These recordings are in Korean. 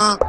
you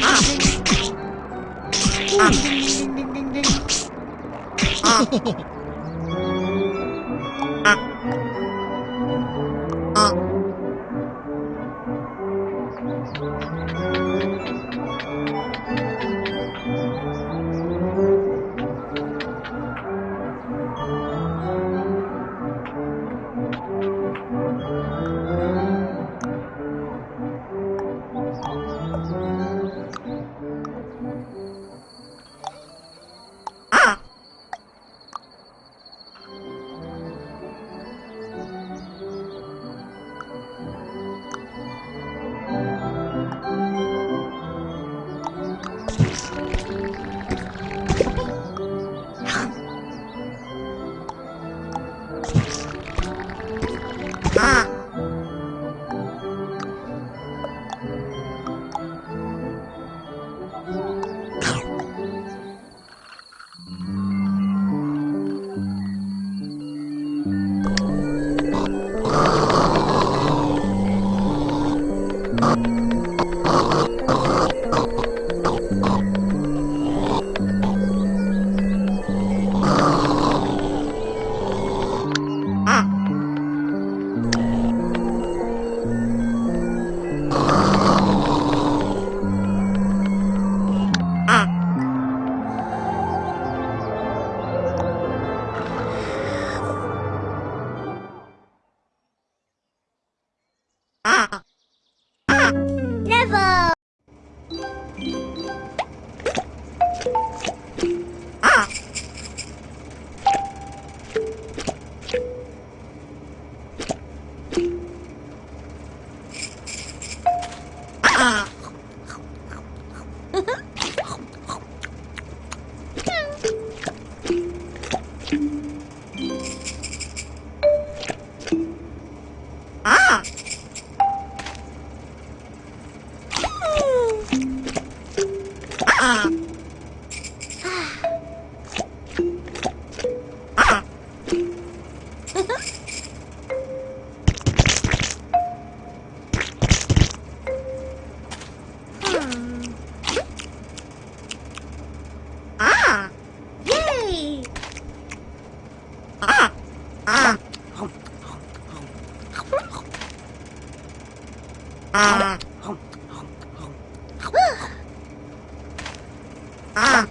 Ah. Ah. Ah. ああ。Ah! Ah.